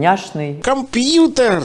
няшный. Компьютер!